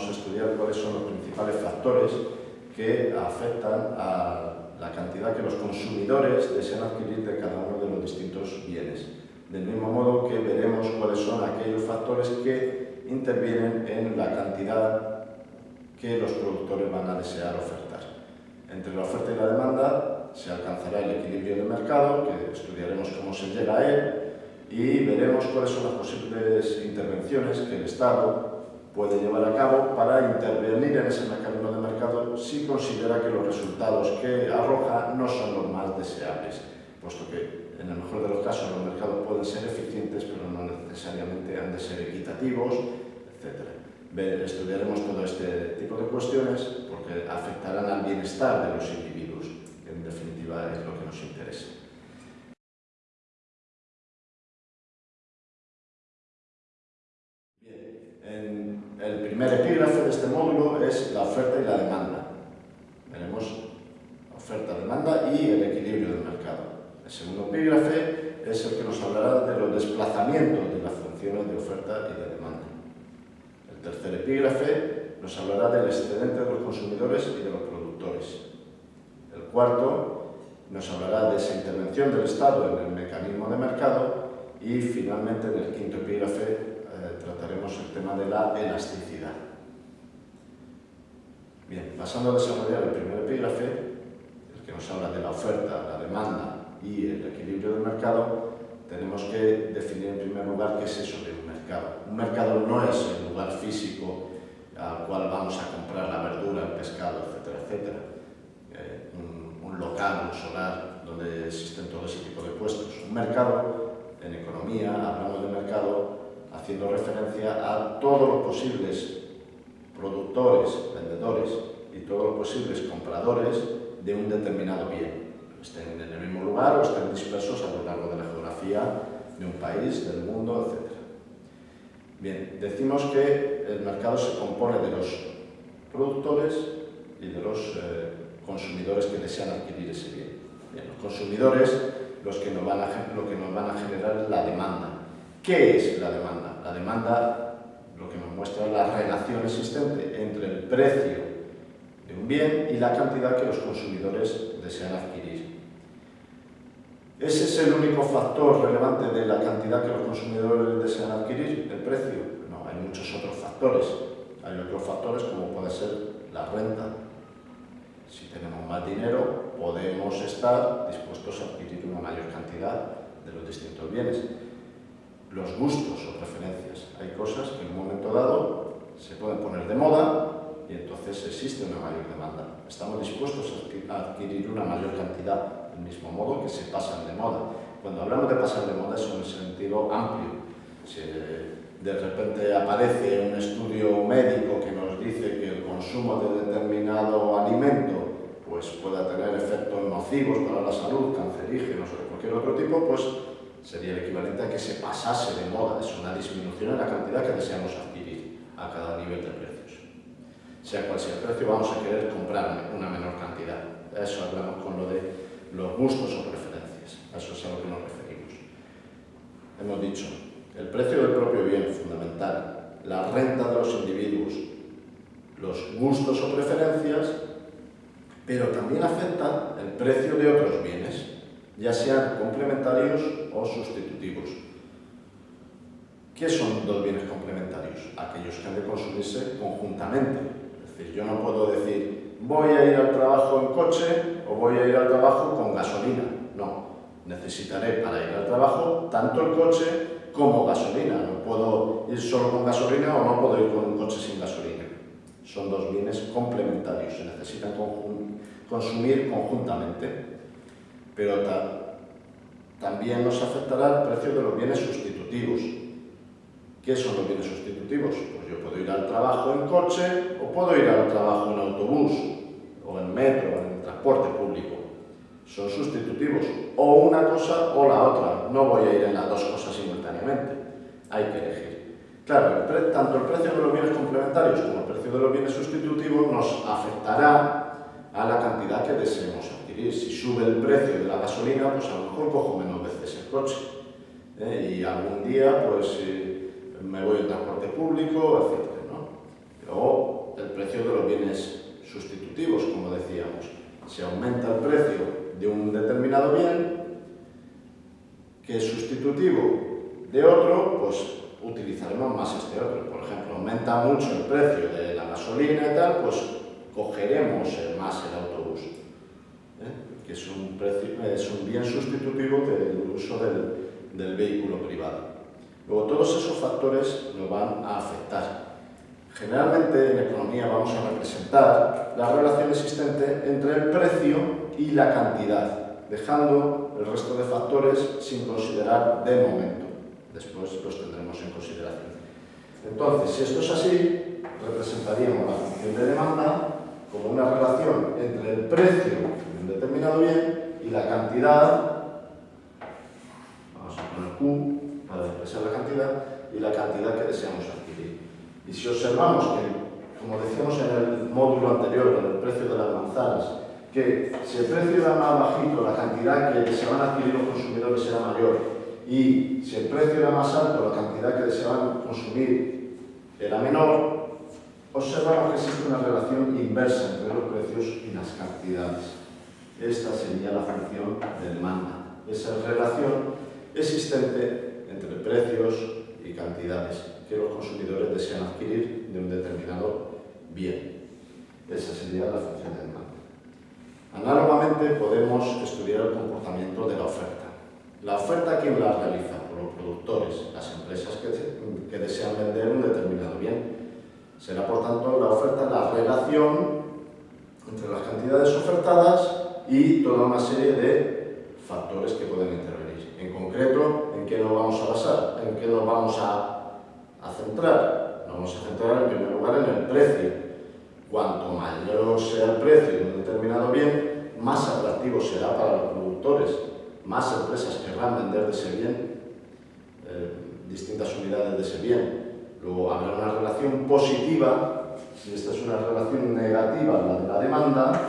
vamos a estudiar cuáles son los principales factores que afectan a la cantidad que los consumidores desean adquirir de cada uno de los distintos bienes. Del mismo modo que veremos cuáles son aquellos factores que intervienen en la cantidad que los productores van a desear ofertar. Entre la oferta y la demanda se alcanzará el equilibrio de mercado, que estudiaremos cómo se llega a él, y veremos cuáles son las posibles intervenciones que el Estado puede llevar a cabo para intervenir en ese mecanismo de mercado si considera que los resultados que arroja no son los más deseables, puesto que en el mejor de los casos los mercados pueden ser eficientes, pero no necesariamente han de ser equitativos, etc. Estudiaremos todo este tipo de cuestiones porque afectarán al bienestar de los individuos, que en definitiva es lo que nos interesa. Primer epígrafe de este módulo es la oferta y la demanda. Veremos oferta, demanda y el equilibrio del mercado. El segundo epígrafe es el que nos hablará de los desplazamientos de las funciones de oferta y de demanda. El tercer epígrafe nos hablará del excedente de los consumidores y de los productores. El cuarto nos hablará de esa intervención del Estado en el mecanismo de mercado y finalmente en el quinto epígrafe trataremos el tema de la elasticidad. Bien, pasando a desarrollar el primer epígrafe, el que nos habla de la oferta, la demanda y el equilibrio del mercado, tenemos que definir en primer lugar qué es eso de un mercado. Un mercado no es el lugar físico al cual vamos a comprar la verdura, el pescado, etcétera, etcétera. Eh, un, un local, un solar, donde existen todo ese tipo de puestos. Un mercado, en economía, hablamos de mercado haciendo referencia a todos los posibles productores, vendedores y todos los posibles compradores de un determinado bien. Estén en el mismo lugar o estén dispersos a lo largo de la geografía de un país, del mundo, etc. Bien, decimos que el mercado se compone de los productores y de los eh, consumidores que desean adquirir ese bien. bien los consumidores los que nos van a, lo que nos van a generar la demanda, ¿Qué es la demanda? La demanda lo que nos muestra es la relación existente entre el precio de un bien y la cantidad que los consumidores desean adquirir. ¿Ese es el único factor relevante de la cantidad que los consumidores desean adquirir? ¿El precio? No, hay muchos otros factores. Hay otros factores como puede ser la renta. Si tenemos más dinero, podemos estar dispuestos a adquirir una mayor cantidad de los distintos bienes los gustos o preferencias. Hay cosas que en un momento dado se pueden poner de moda y entonces existe una mayor demanda. Estamos dispuestos a adquirir una mayor cantidad, del mismo modo que se pasan de moda. Cuando hablamos de pasar de moda es un sentido amplio. Si de repente aparece un estudio médico que nos dice que el consumo de determinado alimento pues pueda tener efectos nocivos para la salud, cancerígenos o de cualquier otro tipo, pues sería el equivalente a que se pasase de moda, es una disminución en la cantidad que deseamos adquirir a cada nivel de precios. Sea cual sea el precio, vamos a querer comprar una menor cantidad. Eso hablamos con lo de los gustos o preferencias, a eso es a lo que nos referimos. Hemos dicho, el precio del propio bien, fundamental, la renta de los individuos, los gustos o preferencias, pero también afecta el precio de otros bienes, ya sean complementarios o sustitutivos. ¿Qué son dos bienes complementarios? Aquellos que han de consumirse conjuntamente. Es decir, yo no puedo decir voy a ir al trabajo en coche o voy a ir al trabajo con gasolina. No, necesitaré para ir al trabajo tanto el coche como gasolina. No puedo ir solo con gasolina o no puedo ir con un coche sin gasolina. Son dos bienes complementarios, se necesitan consumir conjuntamente pero también nos afectará el precio de los bienes sustitutivos. ¿Qué son los bienes sustitutivos? Pues yo puedo ir al trabajo en coche o puedo ir al trabajo en autobús o en metro, en transporte público. Son sustitutivos, o una cosa o la otra. No voy a ir en las dos cosas simultáneamente. Hay que elegir. Claro, tanto el precio de los bienes complementarios como el precio de los bienes sustitutivos nos afectará a la cantidad que deseemos si sube el precio de la gasolina, pues a lo mejor cojo menos veces el coche. ¿eh? Y algún día, pues eh, me voy en transporte público, etc. Luego, el precio de los bienes sustitutivos, como decíamos. Si aumenta el precio de un determinado bien, que es sustitutivo de otro, pues utilizaremos más este otro. Por ejemplo, aumenta mucho el precio de la gasolina y tal, pues cogeremos más el autobús, ¿eh? que es un, es un, bien sustitutivo del uso del, del vehículo privado. Luego, todos esos factores nos van a afectar. Generalmente en economía vamos a representar la relación existente entre el precio y la cantidad, dejando el resto de factores sin considerar de momento. Después los tendremos en consideración. Entonces, si esto es así, representaríamos la función de demanda como una relación entre el precio de un determinado bien y la cantidad, vamos a poner Q para expresar la cantidad, y la cantidad que deseamos adquirir. Y si observamos que, como decíamos en el módulo anterior, en el precio de las manzanas, que si el precio era más bajito, la cantidad que deseaban adquirir los consumidores era mayor, y si el precio era más alto, la cantidad que deseaban consumir era menor, observamos que existe una relación inversa entre los precios y las cantidades. Esta sería la función de demanda, esa relación existente entre precios y cantidades que los consumidores desean adquirir de un determinado bien. Esa sería la función de demanda. Análogamente podemos estudiar el comportamiento de la oferta. La oferta, ¿quién la realiza? Por los productores, las empresas que, desean vender. Será, por tanto, la oferta la relación entre las cantidades ofertadas y toda una serie de factores que pueden intervenir. En concreto, ¿en qué nos vamos a basar? ¿En qué nos vamos a, a centrar? Nos vamos a centrar, en primer lugar, en el precio. Cuanto mayor sea el precio de un determinado bien, más atractivo será para los productores más empresas querrán vender de ese bien, eh, distintas unidades de ese bien. Luego habrá una relación positiva, si esta es una relación negativa, la de la demanda.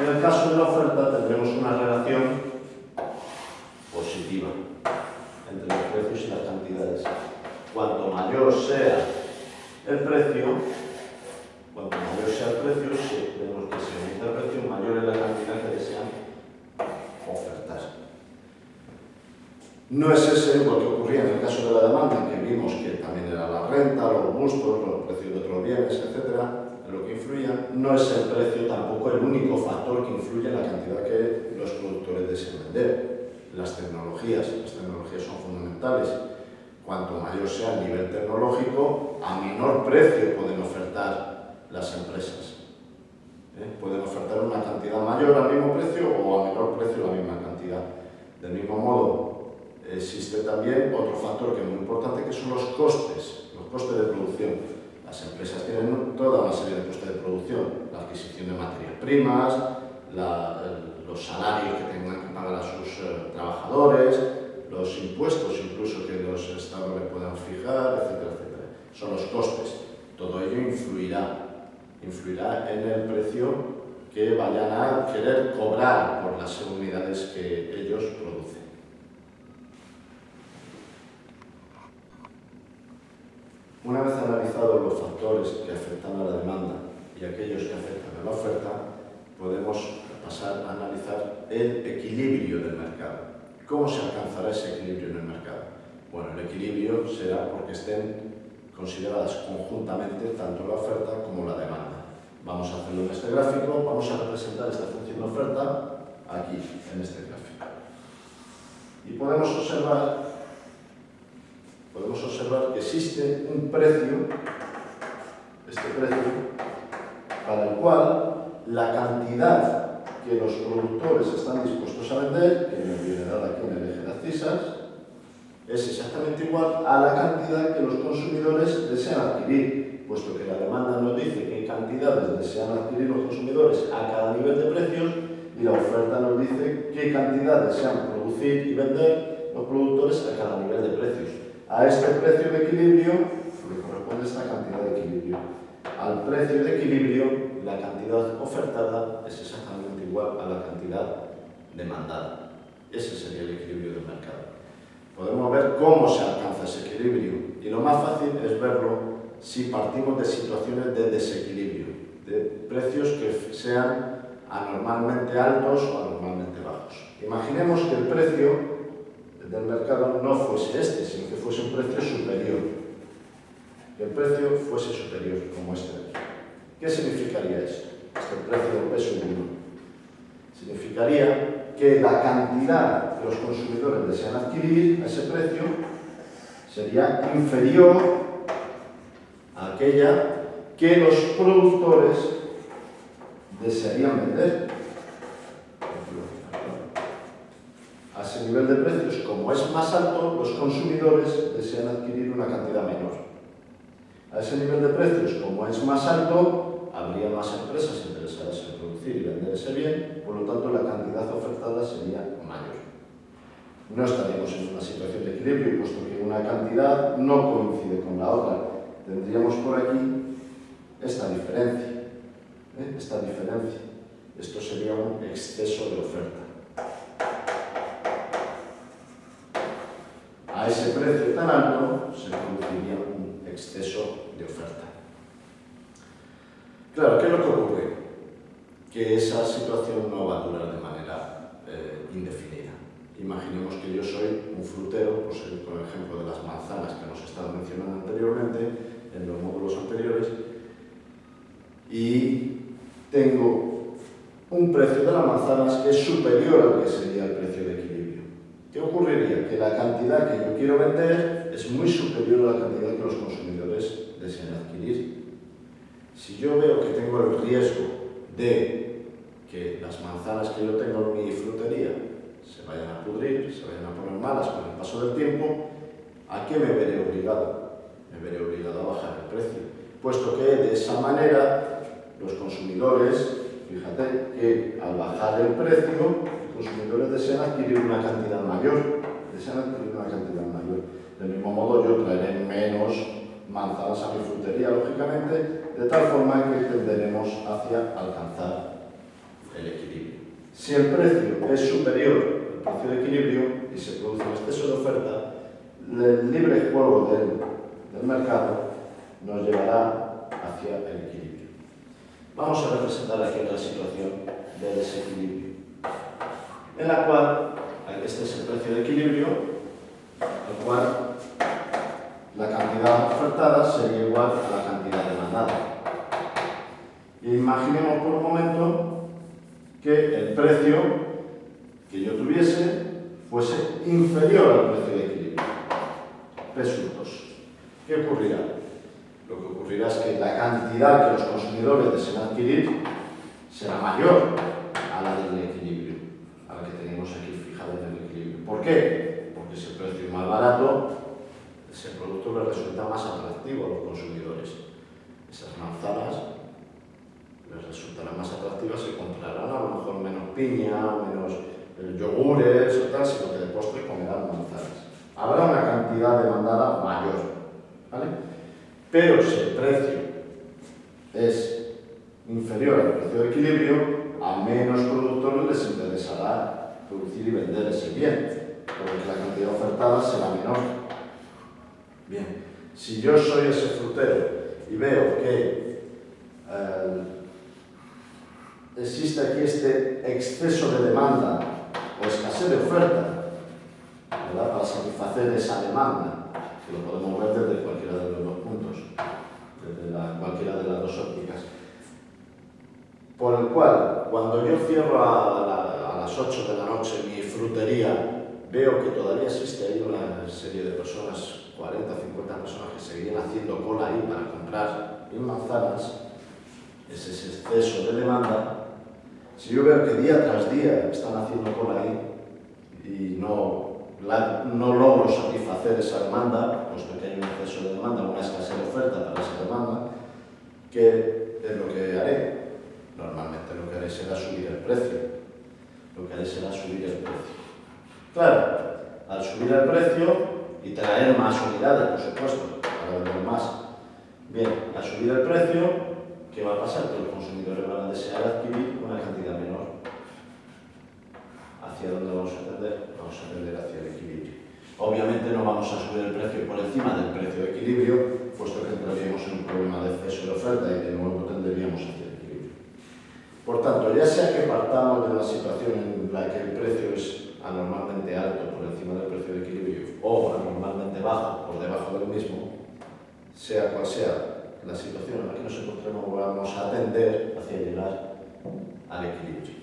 En el caso de la oferta tendremos una relación positiva entre los precios y las cantidades. Cuanto mayor sea el precio, cuanto mayor sea el precio, si vemos que se aumenta el precio, mayor es la cantidad que desean ofertar. No es ese lo que ocurría en el caso de la demanda, que vimos que también era la renta, los gustos, los precios de otros bienes, etc., lo que influía. No es el precio tampoco el único factor que influye en la cantidad que los productores desean vender. Las tecnologías, las tecnologías son fundamentales. Cuanto mayor sea el nivel tecnológico, a menor precio pueden ofertar las empresas. ¿Eh? Pueden ofertar una cantidad mayor al mismo precio o a menor precio la misma cantidad. Del mismo modo, existe también otro factor que es muy importante, que son los costes, los costes de producción. Las empresas tienen toda una serie de costes de producción, la adquisición de materias primas, los salarios que tengan que pagar a sus eh, trabajadores, los impuestos incluso que los estados le puedan fijar, etcétera, etcétera. Son los costes. Todo ello influirá influirá en el precio que vayan a querer cobrar por las unidades que ellos producen. Una vez analizados los factores que afectan a la demanda y aquellos que afectan a la oferta, podemos pasar a analizar el equilibrio del mercado. ¿Cómo se alcanzará ese equilibrio en el mercado? Bueno, el equilibrio será porque estén consideradas conjuntamente tanto la oferta como la demanda. Vamos a hacerlo en este gráfico, vamos a representar esta función de oferta aquí, en este gráfico. Y podemos observar podemos observar que existe un precio, este precio, para el cual la cantidad que los productores están dispuestos a vender, que me viene dada aquí en el eje de abscisas, es exactamente igual a la cantidad que los consumidores desean adquirir, puesto que la demanda nos dice qué cantidades desean adquirir los consumidores a cada nivel de precios y la oferta nos dice qué cantidad desean producir y vender los productores a cada nivel de precios. A este precio de equilibrio le corresponde esta cantidad de equilibrio. Al precio de equilibrio, la cantidad ofertada es exactamente igual a la cantidad demandada. Ese sería el equilibrio del mercado. podemos ver cómo se alcanza ese equilibrio. Y lo más fácil es verlo si partimos de situaciones de desequilibrio, de precios que sean anormalmente altos o anormalmente bajos. Imaginemos que el precio del mercado no fuese este, sino que fuese un precio superior. Que el precio fuese superior, como este de aquí. ¿Qué significaría eso? Este precio es 1. Significaría que la cantidad que los consumidores desean adquirir a ese precio sería inferior a aquella que los productores desearían vender ese nivel de precios, como es más alto, los consumidores desean adquirir una cantidad menor. A ese nivel de precios, como es más alto, habría más empresas interesadas en producir y vender ese bien, por lo tanto la cantidad ofertada sería mayor. No estaríamos en una situación de equilibrio, puesto que una cantidad no coincide con la otra. Tendríamos por aquí esta diferencia. ¿eh? Esta diferencia. Esto sería un exceso de oferta. A ese precio tan alto se produciría un exceso de oferta. Claro, ¿qué es lo que ocurre? Que esa situación no va a durar de manera eh, indefinida. Imaginemos que yo soy un frutero, por seguir con ejemplo de las manzanas que hemos estado mencionando anteriormente, en los módulos anteriores, y tengo un precio de las manzanas que es superior al que sería el precio de equilibrio. ¿Qué ocurriría? Que la cantidad que yo quiero vender es muy superior a la cantidad que los consumidores desean adquirir. Si yo veo que tengo el riesgo de que las manzanas que yo tengo en mi frutería se vayan a pudrir, se vayan a poner malas con el paso del tiempo, ¿a qué me veré obligado? Me veré obligado a bajar el precio, puesto que de esa manera los consumidores, fíjate que al bajar el precio, consumidores desean adquirir una cantidad mayor, desean adquirir una cantidad mayor. Del mismo modo yo traeré menos manzanas a mi frutería, lógicamente, de tal forma que tenderemos hacia alcanzar el equilibrio. Si el precio es superior al precio de equilibrio y se produce un exceso de oferta, el libre juego del, del mercado nos llevará hacia el equilibrio. Vamos a representar aquí otra situación de desequilibrio, en la cual, este es el precio de equilibrio, el cual la cantidad ofertada sería igual a la cantidad demandada. Imaginemos por un momento que el precio que yo tuviese fuese inferior al precio de equilibrio. P2. ¿Qué ocurrirá? Lo que ocurrirá es que la cantidad que los consumidores desean adquirir será mayor a la del equilibrio, a la que tenemos aquí fijada en el equilibrio. ¿Por qué? Porque si el precio es más barato, ese producto les resulta más atractivo a los consumidores. Esas manzanas les resultarán más atractivas y comprarán a lo mejor menos piña, menos eh, yogures o tal, sino que de postre comerán manzanas. Habrá una cantidad demandada mayor. ¿vale? Pero si el precio si yo soy ese frutero y veo que eh, existe aquí este exceso de demanda o escasez de oferta, ¿verdad? para satisfacer esa demanda, que lo podemos ver desde cualquiera de los dos puntos, desde la, cualquiera de las dos ópticas. Por el cual, cuando yo cierro a, la, a las 8 de la noche mi frutería veo que todavía existe ahí una serie de personas, 40 o 50 personas que seguirían haciendo cola ahí para comprar mil manzanas, es ese exceso de demanda, si yo veo que día tras día están haciendo cola ahí y no, la, no logro satisfacer esa demanda, puesto que hay un exceso de demanda, una escasez de oferta para esa demanda, ¿qué es lo que haré? Normalmente lo que haré será subir el precio. Lo que haré será subir el precio. Claro, al subir el precio y traer más unidades, por supuesto, para vender más. Bien, al subir el precio, ¿qué va a pasar? Que los consumidores van a desear adquirir una cantidad menor. ¿Hacia dónde vamos a tender? Vamos a tender hacia el equilibrio. Obviamente no vamos a subir el precio por encima del precio de equilibrio, puesto que entraríamos en un problema de exceso de oferta y de nuevo tenderíamos hacia el equilibrio. Por tanto, ya sea que partamos de una situación en la que el precio es anormalmente alto por encima del precio de equilibrio o anormalmente bajo por debajo del mismo, sea cual sea la situación en la que nos encontremos, vamos a atender hacia llegar al equilibrio.